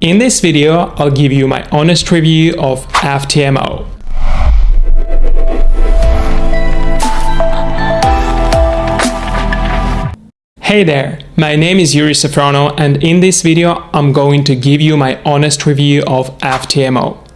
In this video, I'll give you my honest review of FTMO. Hey there, my name is Yuri Safrono and in this video I'm going to give you my honest review of FTMO.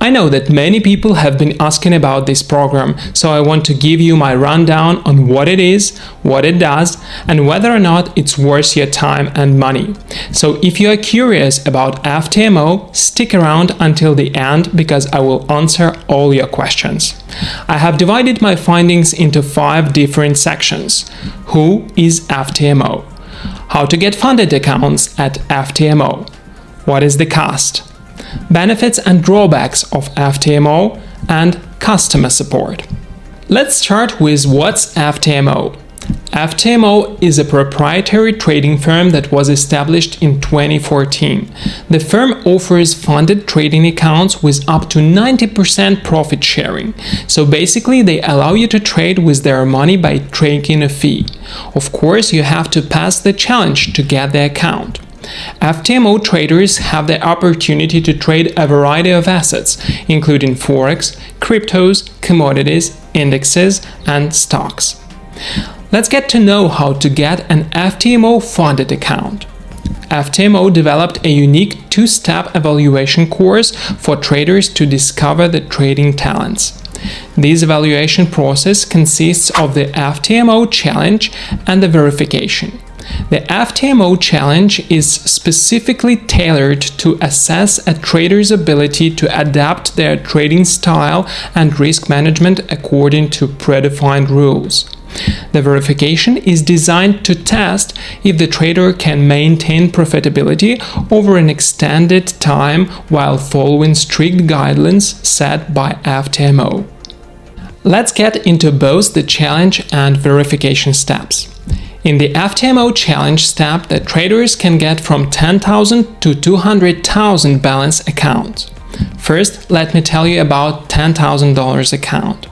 I know that many people have been asking about this program, so I want to give you my rundown on what it is, what it does, and whether or not it's worth your time and money. So if you are curious about FTMO, stick around until the end because I will answer all your questions. I have divided my findings into five different sections. Who is FTMO? How to get funded accounts at FTMO? What is the cost? Benefits and drawbacks of FTMO, and customer support. Let's start with what's FTMO. FTMO is a proprietary trading firm that was established in 2014. The firm offers funded trading accounts with up to 90% profit sharing. So basically they allow you to trade with their money by taking a fee. Of course, you have to pass the challenge to get the account. FTMO traders have the opportunity to trade a variety of assets, including forex, cryptos, commodities, indexes, and stocks. Let's get to know how to get an FTMO funded account. FTMO developed a unique two-step evaluation course for traders to discover the trading talents. This evaluation process consists of the FTMO challenge and the verification. The FTMO challenge is specifically tailored to assess a trader's ability to adapt their trading style and risk management according to predefined rules. The verification is designed to test if the trader can maintain profitability over an extended time while following strict guidelines set by FTMO. Let's get into both the challenge and verification steps. In the FTMO challenge step, the traders can get from 10,000 to 200,000 balance accounts. First, let me tell you about $10,000 account.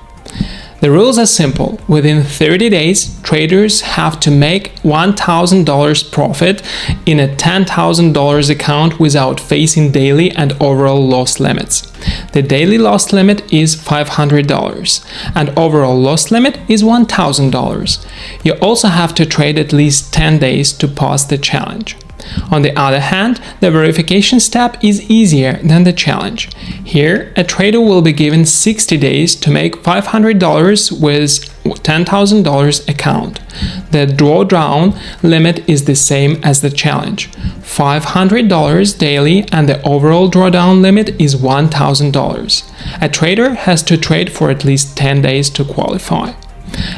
The rules are simple. Within 30 days, traders have to make $1,000 profit in a $10,000 account without facing daily and overall loss limits. The daily loss limit is $500 and overall loss limit is $1,000. You also have to trade at least 10 days to pass the challenge. On the other hand, the verification step is easier than the challenge. Here, a trader will be given 60 days to make $500 with $10,000 account. The drawdown limit is the same as the challenge, $500 daily and the overall drawdown limit is $1,000. A trader has to trade for at least 10 days to qualify.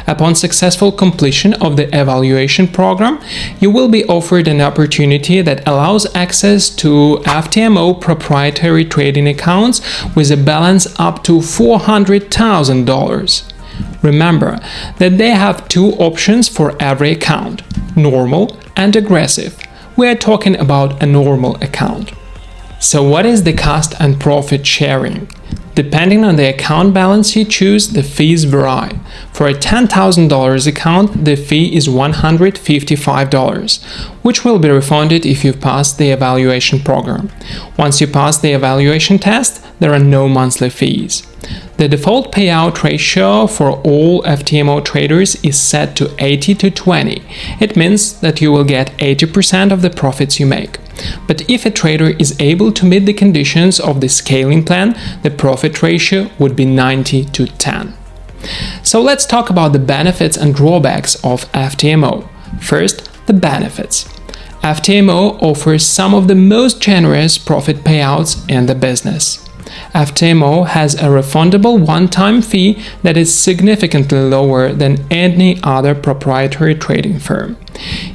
Upon successful completion of the evaluation program, you will be offered an opportunity that allows access to FTMO proprietary trading accounts with a balance up to $400,000. Remember that they have two options for every account, normal and aggressive. We are talking about a normal account. So what is the cost and profit sharing? Depending on the account balance you choose, the fees vary. For a $10,000 account, the fee is $155, which will be refunded if you pass the evaluation program. Once you pass the evaluation test, there are no monthly fees. The default payout ratio for all FTMO traders is set to 80 to 20. It means that you will get 80% of the profits you make. But if a trader is able to meet the conditions of the scaling plan, the profit ratio would be 90 to 10. So let's talk about the benefits and drawbacks of FTMO. First, the benefits. FTMO offers some of the most generous profit payouts in the business. FTMO has a refundable one-time fee that is significantly lower than any other proprietary trading firm.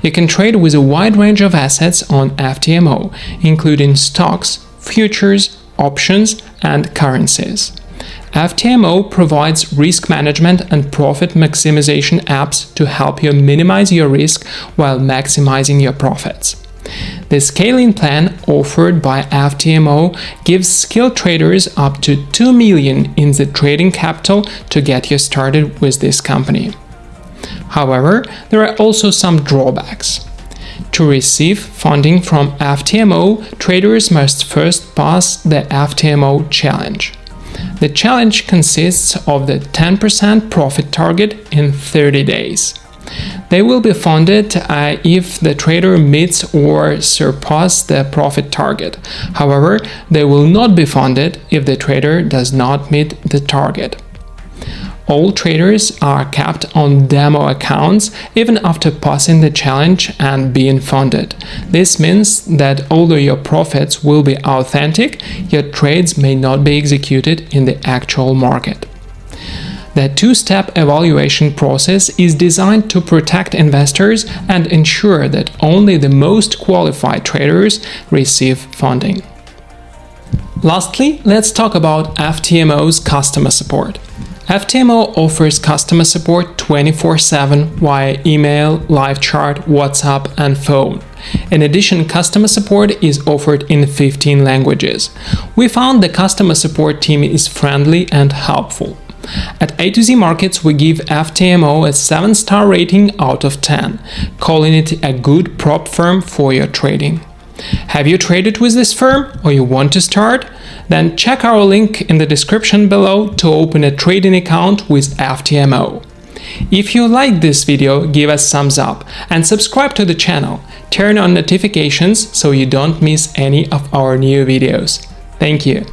You can trade with a wide range of assets on FTMO, including stocks, futures, options, and currencies. FTMO provides risk management and profit maximization apps to help you minimize your risk while maximizing your profits. The scaling plan offered by FTMO gives skilled traders up to 2 million in the trading capital to get you started with this company. However, there are also some drawbacks. To receive funding from FTMO, traders must first pass the FTMO challenge. The challenge consists of the 10% profit target in 30 days. They will be funded uh, if the trader meets or surpasses the profit target. However, they will not be funded if the trader does not meet the target. All traders are kept on demo accounts even after passing the challenge and being funded. This means that although your profits will be authentic, your trades may not be executed in the actual market. The two-step evaluation process is designed to protect investors and ensure that only the most qualified traders receive funding. Lastly, let's talk about FTMO's customer support. FTMO offers customer support 24-7 via email, live chat, WhatsApp and phone. In addition, customer support is offered in 15 languages. We found the customer support team is friendly and helpful. At A to Z Markets, we give FTMO a 7-star rating out of 10, calling it a good prop firm for your trading. Have you traded with this firm or you want to start? Then check our link in the description below to open a trading account with FTMO. If you liked this video, give us thumbs up and subscribe to the channel. Turn on notifications so you don't miss any of our new videos. Thank you.